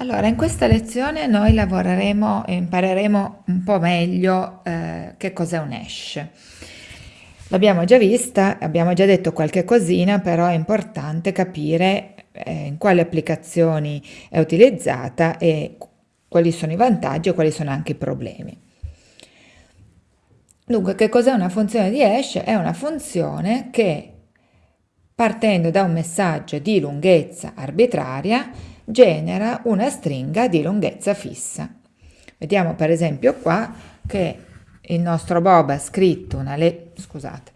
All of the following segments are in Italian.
Allora, in questa lezione noi lavoreremo e impareremo un po' meglio eh, che cos'è un hash. L'abbiamo già vista, abbiamo già detto qualche cosina, però è importante capire eh, in quali applicazioni è utilizzata e quali sono i vantaggi e quali sono anche i problemi. Dunque, che cos'è una funzione di hash? È una funzione che partendo da un messaggio di lunghezza arbitraria genera una stringa di lunghezza fissa. Vediamo per esempio qua che il nostro Bob ha scritto una, le scusate,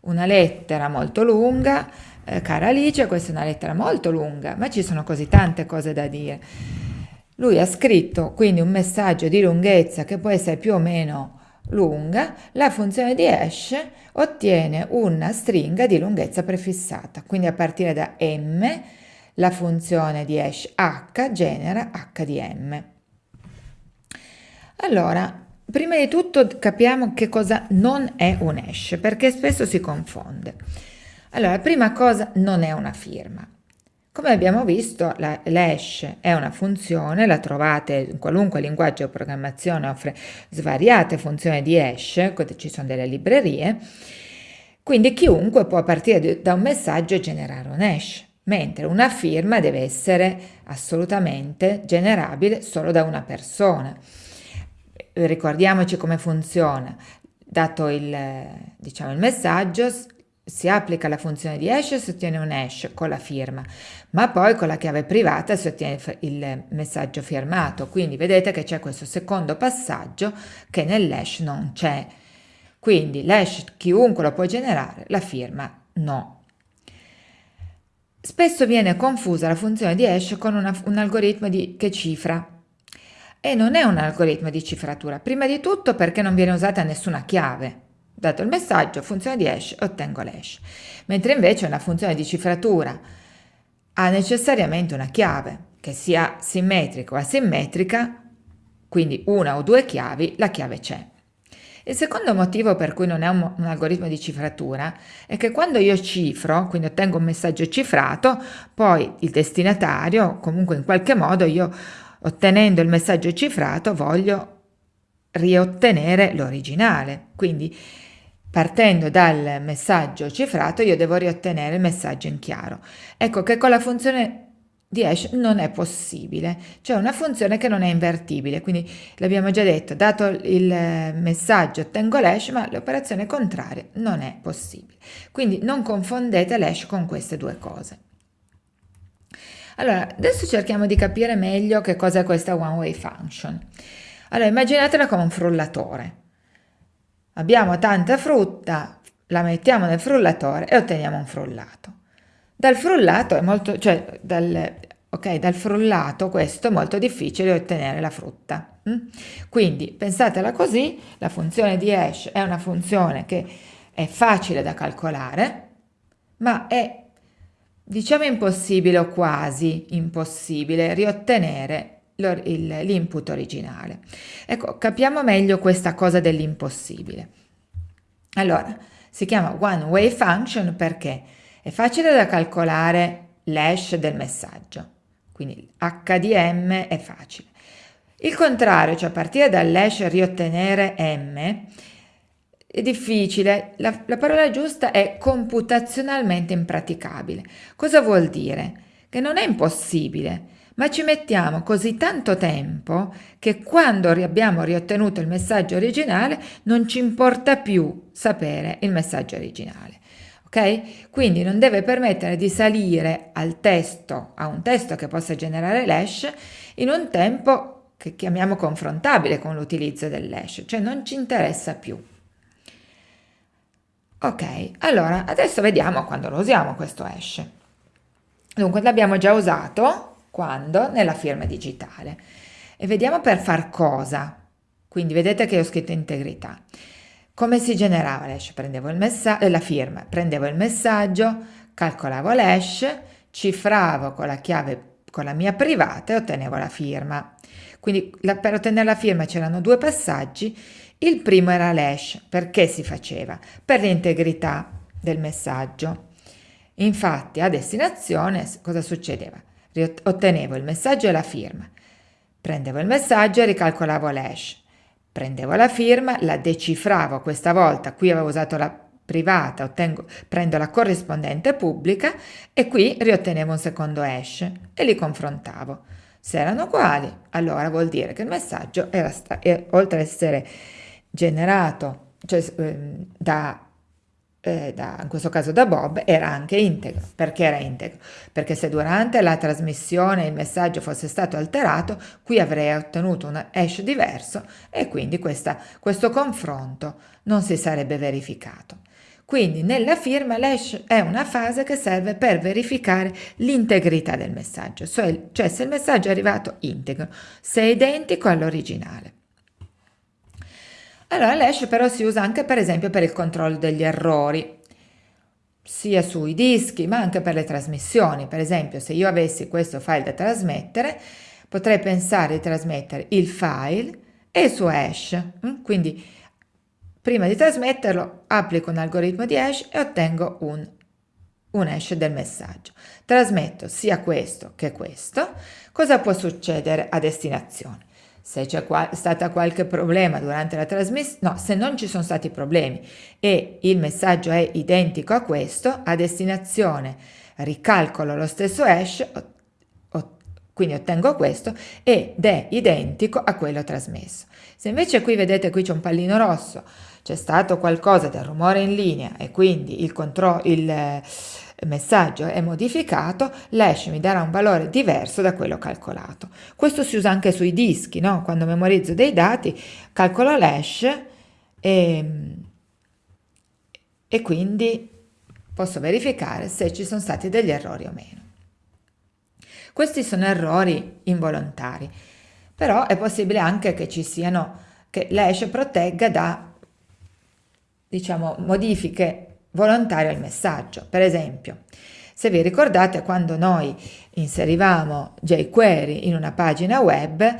una lettera molto lunga, eh, cara Alice, questa è una lettera molto lunga, ma ci sono così tante cose da dire. Lui ha scritto quindi un messaggio di lunghezza che può essere più o meno lunga, la funzione di hash ottiene una stringa di lunghezza prefissata, quindi a partire da m la funzione di hash h genera h di m. Allora, prima di tutto capiamo che cosa non è un hash, perché spesso si confonde. Allora, prima cosa non è una firma. Come abbiamo visto, l'hash è una funzione, la trovate in qualunque linguaggio di programmazione, offre svariate funzioni di hash, ci sono delle librerie, quindi chiunque può partire da un messaggio e generare un hash mentre una firma deve essere assolutamente generabile solo da una persona. Ricordiamoci come funziona. Dato il, diciamo, il messaggio, si applica la funzione di hash e si ottiene un hash con la firma, ma poi con la chiave privata si ottiene il messaggio firmato. Quindi vedete che c'è questo secondo passaggio che nell'hash non c'è. Quindi l'hash chiunque lo può generare, la firma no. Spesso viene confusa la funzione di hash con una, un algoritmo di, che cifra e non è un algoritmo di cifratura, prima di tutto perché non viene usata nessuna chiave. Dato il messaggio, funzione di hash, ottengo l'hash. Mentre invece una funzione di cifratura ha necessariamente una chiave, che sia simmetrica o asimmetrica, quindi una o due chiavi, la chiave c'è. Il secondo motivo per cui non è un, un, algoritmo di cifratura è che quando io cifro, quindi ottengo un messaggio cifrato, poi il destinatario, comunque in qualche modo io ottenendo il messaggio cifrato voglio riottenere l'originale. Quindi partendo dal messaggio cifrato io devo riottenere il messaggio in chiaro. Ecco che con la funzione di hash non è possibile, cioè una funzione che non è invertibile, quindi l'abbiamo già detto, dato il messaggio ottengo l'hash, ma l'operazione contraria non è possibile. Quindi non confondete l'hash con queste due cose. Allora, adesso cerchiamo di capire meglio che cosa è questa one way function. Allora, immaginatela come un frullatore. Abbiamo tanta frutta, la mettiamo nel frullatore e otteniamo un frullato. Dal frullato è molto, cioè dal, ok, dal frullato questo è molto difficile ottenere la frutta. Mm? Quindi pensatela così, la funzione di hash è una funzione che è facile da calcolare, ma è diciamo impossibile o quasi impossibile riottenere l'input originale. Ecco, capiamo meglio questa cosa dell'impossibile. Allora, si chiama one way function perché è facile da calcolare l'hash del messaggio, quindi HDM è facile. Il contrario, cioè partire dall'hash riottenere M, è difficile, la, la parola giusta è computazionalmente impraticabile. Cosa vuol dire? Che non è impossibile, ma ci mettiamo così tanto tempo che quando abbiamo riottenuto il messaggio originale non ci importa più sapere il messaggio originale ok? Quindi non deve permettere di salire al testo, a un testo che possa generare l'hash in un tempo che chiamiamo confrontabile con l'utilizzo dell'hash, cioè non ci interessa più. Ok, allora adesso vediamo quando lo usiamo questo hash. Dunque l'abbiamo già usato quando? Nella firma digitale. E vediamo per far cosa. Quindi vedete che ho scritto integrità. Come si generava l'hash? Prendevo il messaggio, la firma, prendevo il messaggio, calcolavo l'hash, cifravo con la chiave, con la mia privata e ottenevo la firma. Quindi la, per ottenere la firma c'erano due passaggi. Il primo era l'hash. Perché si faceva? Per l'integrità del messaggio. Infatti a destinazione cosa succedeva? Ottenevo il messaggio e la firma. Prendevo il messaggio e ricalcolavo l'hash. Prendevo la firma, la decifravo questa volta, qui avevo usato la privata, ottengo, prendo la corrispondente pubblica e qui riottenevo un secondo hash e li confrontavo. Se erano uguali, allora vuol dire che il messaggio era, oltre ad essere generato cioè, ehm, da eh, da, in questo caso da Bob, era anche integro. Perché era integro? Perché se durante la trasmissione il messaggio fosse stato alterato, qui avrei ottenuto un hash diverso e quindi questa, questo confronto non si sarebbe verificato. Quindi nella firma l'hash è una fase che serve per verificare l'integrità del messaggio, cioè, se il messaggio è arrivato integro, se è identico all'originale. Allora l'hash però si usa anche per esempio per il controllo degli errori, sia sui dischi ma anche per le trasmissioni. Per esempio se io avessi questo file da trasmettere, potrei pensare di trasmettere il file e il suo hash. Mm? Quindi prima di trasmetterlo applico un algoritmo di hash e ottengo un, un hash del messaggio. Trasmetto sia questo che questo. Cosa può succedere a destinazione? Se c'è stato qualche problema durante la trasmissione, no, se non ci sono stati problemi e il messaggio è identico a questo, a destinazione ricalcolo lo stesso hash, quindi ottengo questo, ed è identico a quello trasmesso. Se invece qui vedete qui c'è un pallino rosso, c'è stato qualcosa del rumore in linea e quindi il, il messaggio è modificato, l'hash mi darà un valore diverso da quello calcolato. Questo si usa anche sui dischi, no? quando memorizzo dei dati, calcolo l'hash e, e quindi posso verificare se ci sono stati degli errori o meno. Questi sono errori involontari, però è possibile anche che ci siano, che l'hash protegga da diciamo, modifiche volontario al messaggio. Per esempio, se vi ricordate quando noi inserivamo jQuery in una pagina web,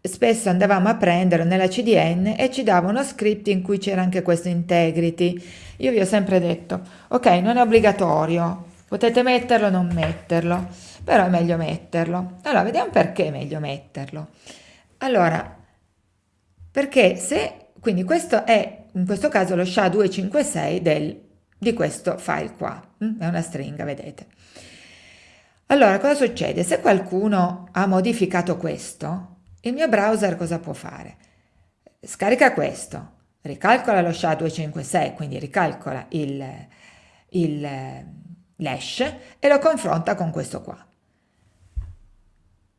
spesso andavamo a prenderlo nella CDN e ci dava uno script in cui c'era anche questo integrity. Io vi ho sempre detto, ok, non è obbligatorio, potete metterlo o non metterlo, però è meglio metterlo. Allora, vediamo perché è meglio metterlo. Allora, perché se, quindi questo è in questo caso lo SHA-256 del di questo file qua, mm? è una stringa, vedete. Allora, cosa succede? Se qualcuno ha modificato questo, il mio browser cosa può fare? Scarica questo, ricalcola lo SHA-256, quindi ricalcola il, il, l'hash e lo confronta con questo qua.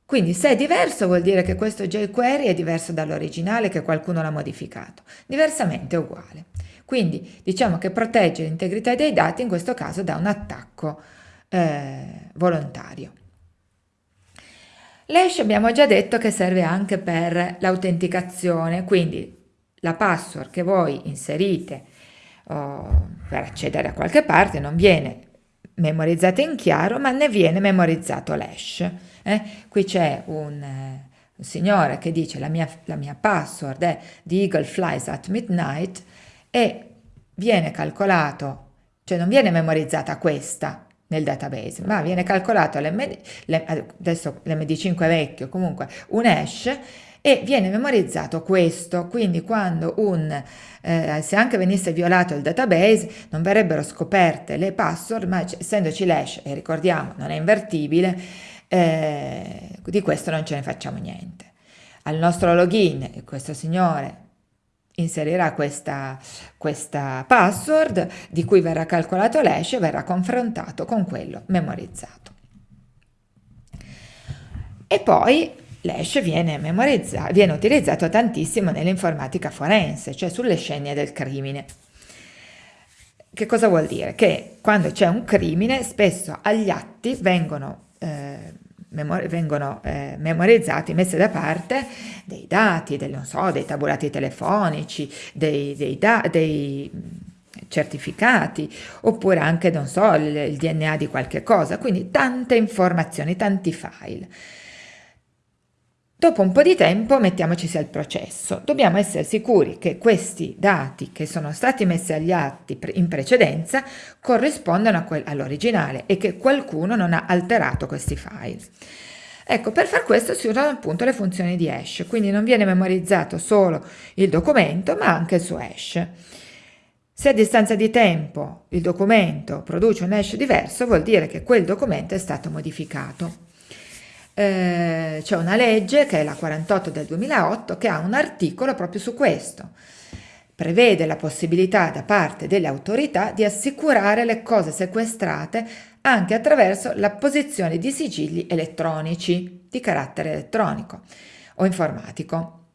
Quindi se è diverso vuol dire che questo jQuery è diverso dall'originale che qualcuno l'ha modificato, diversamente è uguale. Quindi diciamo che protegge l'integrità dei dati in questo caso da un attacco eh, volontario. L'hash abbiamo già detto che serve anche per l'autenticazione, quindi la password che voi inserite oh, per accedere a qualche parte non viene memorizzata in chiaro, ma ne viene memorizzato l'hash. Eh? Qui c'è un, un, signore che dice la mia, la mia password è The Eagle Flies at Midnight e viene calcolato, cioè non viene memorizzata questa nel database, ma viene calcolato l'MD, adesso l'MD5 è vecchio, comunque un hash e viene memorizzato questo, quindi quando un, eh, se anche venisse violato il database non verrebbero scoperte le password, ma essendoci l'hash, e ricordiamo non è invertibile, eh, di questo non ce ne facciamo niente. Al nostro login questo signore inserirà questa, questa password di cui verrà calcolato l'hash e verrà confrontato con quello memorizzato. E poi l'hash viene, viene utilizzato tantissimo nell'informatica forense, cioè sulle scene del crimine. Che cosa vuol dire? Che quando c'è un crimine spesso agli atti vengono eh, vengono eh, memorizzati, messi da parte dei dati, non so, dei tabulati telefonici, dei, dei, dei certificati oppure anche, non so, il, il DNA di qualche cosa, quindi tante informazioni, tanti file. Dopo un po' di tempo mettiamoci al processo. Dobbiamo essere sicuri che questi dati che sono stati messi agli atti in precedenza corrispondano all'originale e che qualcuno non ha alterato questi file. Ecco, per far questo si usano appunto le funzioni di hash, quindi non viene memorizzato solo il documento, ma anche il suo hash. Se a distanza di tempo il documento produce un hash diverso, vuol dire che quel documento è stato modificato. Eh, c'è una legge, che è la 48 del 2008, che ha un articolo proprio su questo. Prevede la possibilità da parte delle autorità di assicurare le cose sequestrate anche attraverso l'apposizione di sigilli elettronici di carattere elettronico o informatico,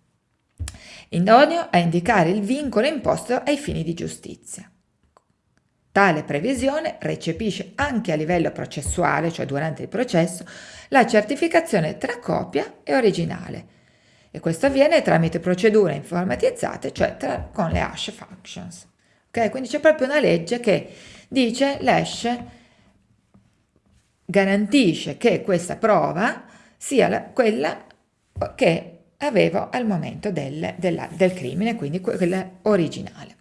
idoneo a indicare il vincolo imposto ai fini di giustizia. Tale previsione recepisce anche a livello processuale, cioè durante il processo, la certificazione tra copia e originale. E questo avviene tramite procedure informatizzate, cioè tra, con le hash functions. Okay? Quindi c'è proprio una legge che dice l'hash garantisce che questa prova sia la, quella che avevo al momento del, della, del crimine, quindi quella originale.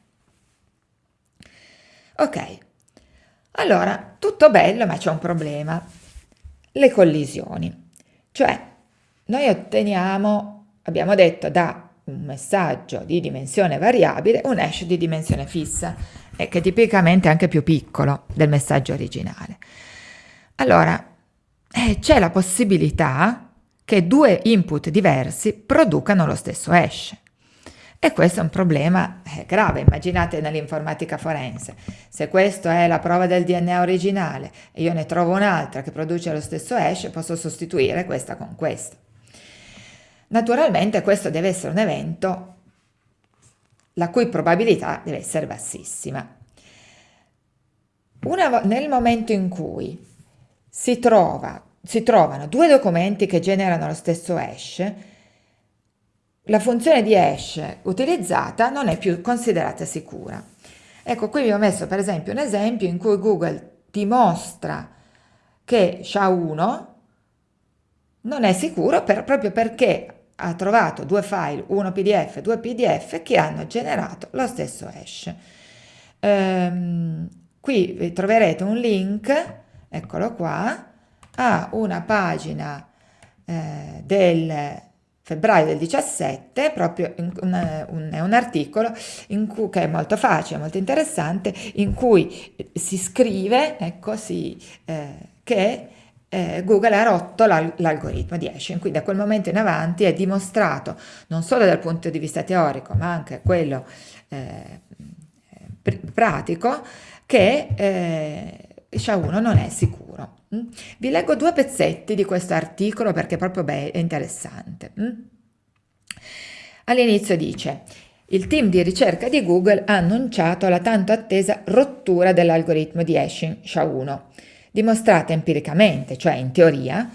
Ok, allora tutto bello ma c'è un problema, le collisioni, cioè noi otteniamo, abbiamo detto, da un messaggio di dimensione variabile un hash di dimensione fissa e che tipicamente è anche più piccolo del messaggio originale. Allora, eh, c'è la possibilità che due input diversi producano lo stesso hash. E questo è un problema eh, grave, immaginate nell'informatica forense. Se questa è la prova del DNA originale e io ne trovo un'altra che produce lo stesso hash, posso sostituire questa con questa. Naturalmente questo deve essere un evento la cui probabilità deve essere bassissima. Una, nel momento in cui si, trova, si trovano due documenti che generano lo stesso hash, la funzione di hash utilizzata non è più considerata sicura. Ecco, qui vi ho messo per esempio un esempio in cui Google dimostra che SHA-1 non è sicuro per, proprio perché ha trovato due file, uno PDF e due PDF, che hanno generato lo stesso hash. Ehm, qui troverete un link eccolo qua, ha una pagina eh, del febbraio del 17, proprio un, un, è un articolo cui, che è molto facile, molto interessante, in cui si scrive ecco, si, eh, che eh, Google ha rotto l'algoritmo di hashing, quindi da quel momento in avanti è dimostrato non solo dal punto di vista teorico ma anche quello eh, pratico che eh, SHA-1 non è sicuro. Mm? Vi leggo due pezzetti di questo articolo perché proprio è interessante. Mm? All'inizio dice il team di ricerca di Google ha annunciato la tanto attesa rottura dell'algoritmo di hashing SHA-1, dimostrata empiricamente, cioè in teoria,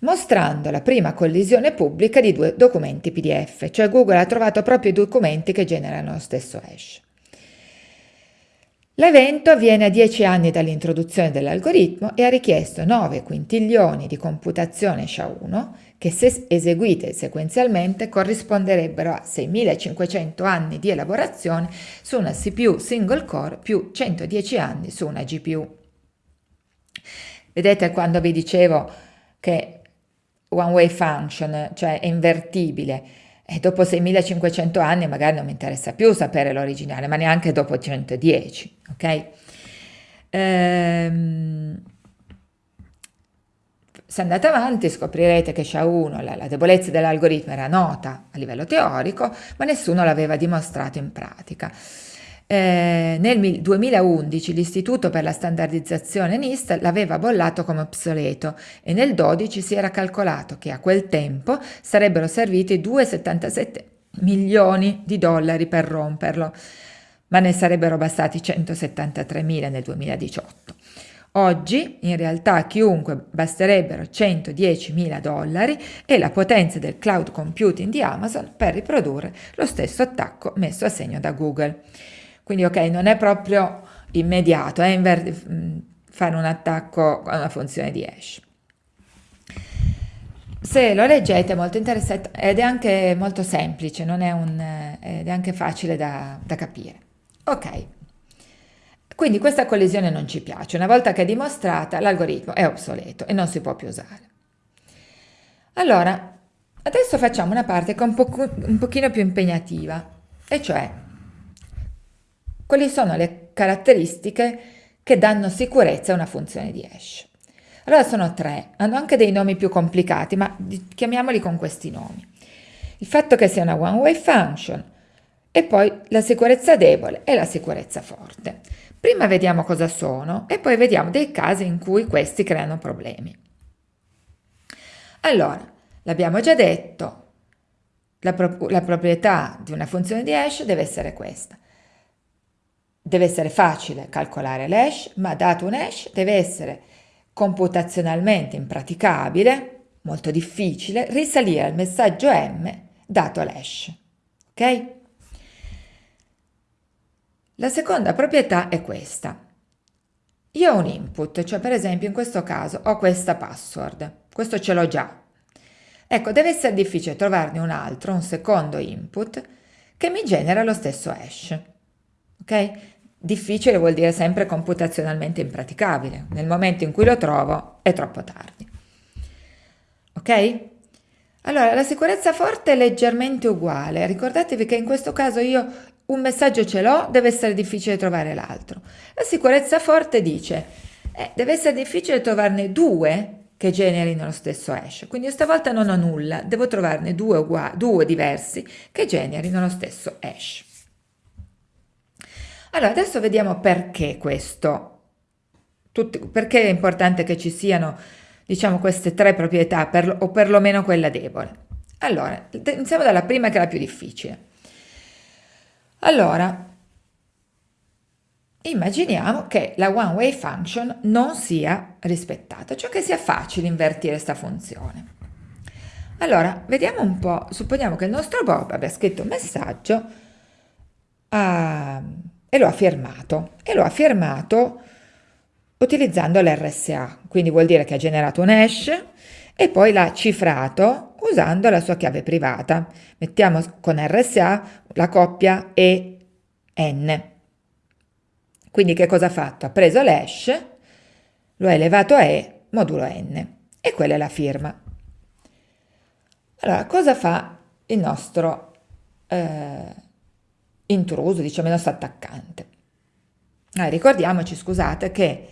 mostrando la prima collisione pubblica di due documenti PDF, cioè Google ha trovato proprio i documenti che generano lo stesso hash. L'evento avviene a 10 anni dall'introduzione dell'algoritmo e ha richiesto 9 quintiglioni di computazione SHA-1 che se eseguite sequenzialmente corrisponderebbero a 6500 anni di elaborazione su una CPU single core più 110 anni su una GPU. Vedete quando vi dicevo che one way function, cioè è invertibile, e dopo 6500 anni magari non mi interessa più sapere l'originale, ma neanche dopo 110, ok? Ehm, se andate avanti scoprirete che SHA-1, la, la debolezza dell'algoritmo era nota a livello teorico, ma nessuno l'aveva dimostrato in pratica. Eh, nel 2011 l'Istituto per la standardizzazione NIST l'aveva bollato come obsoleto e nel 2012 si era calcolato che a quel tempo sarebbero serviti 2,77 milioni di dollari per romperlo, ma ne sarebbero bastati 173 mila nel 2018. Oggi in realtà a chiunque basterebbero 110 mila dollari e la potenza del cloud computing di Amazon per riprodurre lo stesso attacco messo a segno da Google. Quindi ok, non è proprio immediato, è fare un attacco con una funzione di hash. Se lo leggete è molto interessante ed è anche molto semplice, non è un, ed è anche facile da, da capire. Ok, quindi questa collisione non ci piace, una volta che è dimostrata l'algoritmo è obsoleto e non si può più usare. Allora, adesso facciamo una parte un, po un pochino più impegnativa, e cioè quali sono le caratteristiche che danno sicurezza a una funzione di hash. Allora sono tre, hanno anche dei nomi più complicati, ma chiamiamoli con questi nomi. Il fatto che sia una one-way function e poi la sicurezza debole e la sicurezza forte. Prima vediamo cosa sono e poi vediamo dei casi in cui questi creano problemi. Allora, l'abbiamo già detto, la, pro la proprietà di una funzione di hash deve essere questa. Deve essere facile calcolare l'hash, ma dato un hash deve essere computazionalmente impraticabile, molto difficile, risalire al messaggio M dato l'hash. Ok? La seconda proprietà è questa. Io ho un input, cioè per esempio in questo caso ho questa password, questo ce l'ho già. Ecco, deve essere difficile trovarne un altro, un secondo input, che mi genera lo stesso hash. Ok? Difficile vuol dire sempre computazionalmente impraticabile. Nel momento in cui lo trovo è troppo tardi. Ok? Allora, la sicurezza forte è leggermente uguale. Ricordatevi che in questo caso io un messaggio ce l'ho, deve essere difficile trovare l'altro. La sicurezza forte dice, eh, deve essere difficile trovarne due che generino lo stesso hash. Quindi stavolta non ho nulla, devo trovarne due, due diversi che generino lo stesso hash. Allora, adesso vediamo perché questo, tutti, perché è importante che ci siano, diciamo, queste tre proprietà, per, o perlomeno quella debole. Allora, iniziamo dalla prima che è la più difficile. Allora, immaginiamo che la one way function non sia rispettata, cioè che sia facile invertire questa funzione. Allora, vediamo un po', supponiamo che il nostro Bob abbia scritto un messaggio a e lo ha firmato e lo ha firmato utilizzando l'RSA, quindi vuol dire che ha generato un hash e poi l'ha cifrato usando la sua chiave privata. Mettiamo con RSA la coppia EN. Quindi che cosa ha fatto? Ha preso l'hash, lo ha elevato a E modulo N e quella è la firma. Allora, cosa fa il nostro eh, intruso, diciamo il nostro attaccante. Ah, ricordiamoci, scusate, che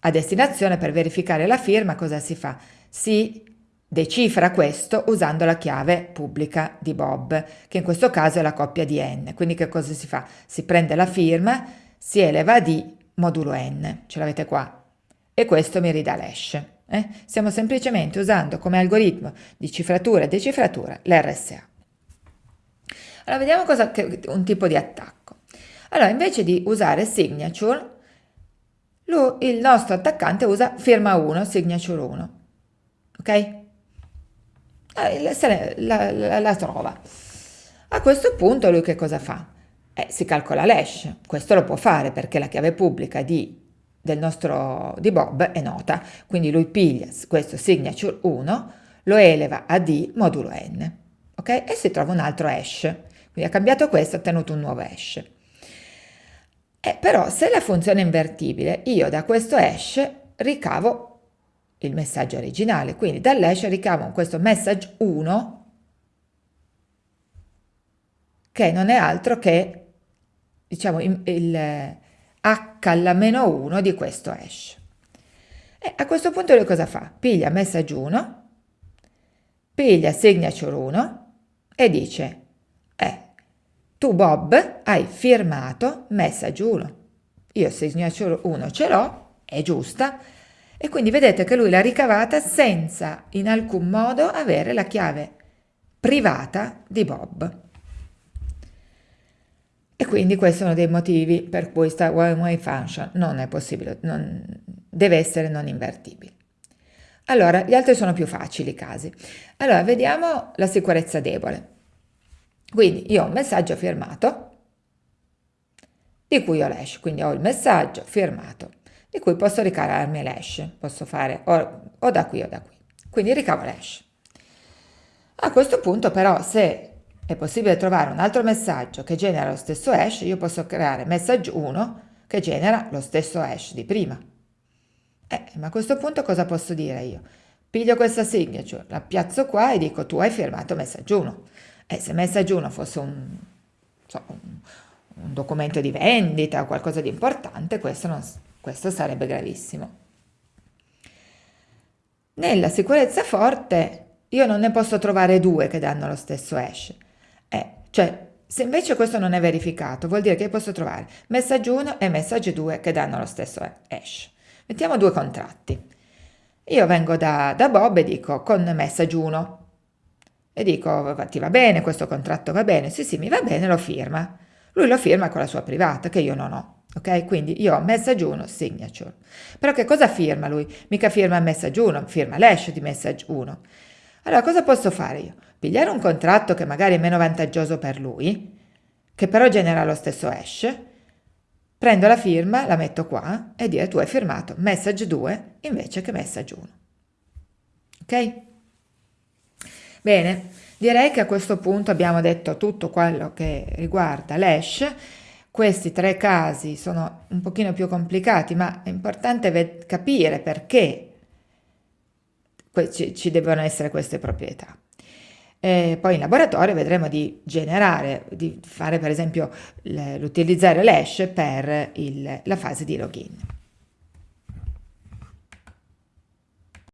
a destinazione per verificare la firma cosa si fa? Si decifra questo usando la chiave pubblica di Bob, che in questo caso è la coppia di n. Quindi che cosa si fa? Si prende la firma, si eleva a d modulo n, ce l'avete qua, e questo mi ridà l'hash. Eh? Stiamo semplicemente usando come algoritmo di cifratura e decifratura l'RSA. Allora, vediamo cosa, che, un tipo di attacco. Allora, invece di usare signature, lui, il nostro attaccante usa firma 1, signature 1. Ok? Eh, la, la, la, trova. A questo punto lui che cosa fa? Eh, si calcola l'hash. Questo lo può fare perché la chiave pubblica di, del nostro, di Bob è nota. Quindi lui piglia questo signature 1, lo eleva a D modulo n. Ok? E si trova un altro hash. Quindi ha cambiato questo ha ottenuto un nuovo hash. Eh, però se la funzione è invertibile, io da questo hash ricavo il messaggio originale, quindi dall'hash ricavo questo message 1 che non è altro che diciamo il, h alla meno 1 di questo hash. E a questo punto lui cosa fa? Piglia message 1, piglia signature 1 e dice tu Bob hai firmato message 1. Io signature 1 ce l'ho, è giusta, e quindi vedete che lui l'ha ricavata senza in alcun modo avere la chiave privata di Bob. E quindi questi sono dei motivi per cui questa one-way function non è possibile, non, deve essere non invertibile. Allora, gli altri sono più facili i casi. Allora, vediamo la sicurezza debole. Quindi io ho un messaggio firmato di cui ho l'hash, quindi ho il messaggio firmato di cui posso ricavarmi l'hash, posso fare o, o, da qui o da qui. Quindi ricavo l'hash. A questo punto però se è possibile trovare un altro messaggio che genera lo stesso hash, io posso creare message 1 che genera lo stesso hash di prima. Eh, ma a questo punto cosa posso dire io? piglio questa signature, la piazzo qua e dico tu hai firmato messaggio 1. E se messaggio 1 fosse un, so, un, un, documento di vendita o qualcosa di importante, questo, non, questo sarebbe gravissimo. Nella sicurezza forte io non ne posso trovare due che danno lo stesso hash. Eh, cioè, se invece questo non è verificato, vuol dire che posso trovare messaggio 1 e messaggio 2 che danno lo stesso hash. Mettiamo due contratti. Io vengo da, da Bob e dico con messaggio 1 e dico ti va bene, questo contratto va bene? Sì, sì, mi va bene, lo firma. Lui lo firma con la sua privata che io non ho. Ok? Quindi io ho message 1, signature. Però che cosa firma lui? Mica firma message 1, firma l'hash di message 1. Allora cosa posso fare io? Pigliare un contratto che magari è meno vantaggioso per lui, che però genera lo stesso hash, prendo la firma, la metto qua e dire tu hai firmato message 2 invece che message 1. Ok? Bene, direi che a questo punto abbiamo detto tutto quello che riguarda l'hash. Questi tre casi sono un pochino più complicati, ma è importante capire perché ci, ci devono essere queste proprietà. E poi in laboratorio vedremo di generare, di fare per esempio l'utilizzare l'hash per il, la fase di login.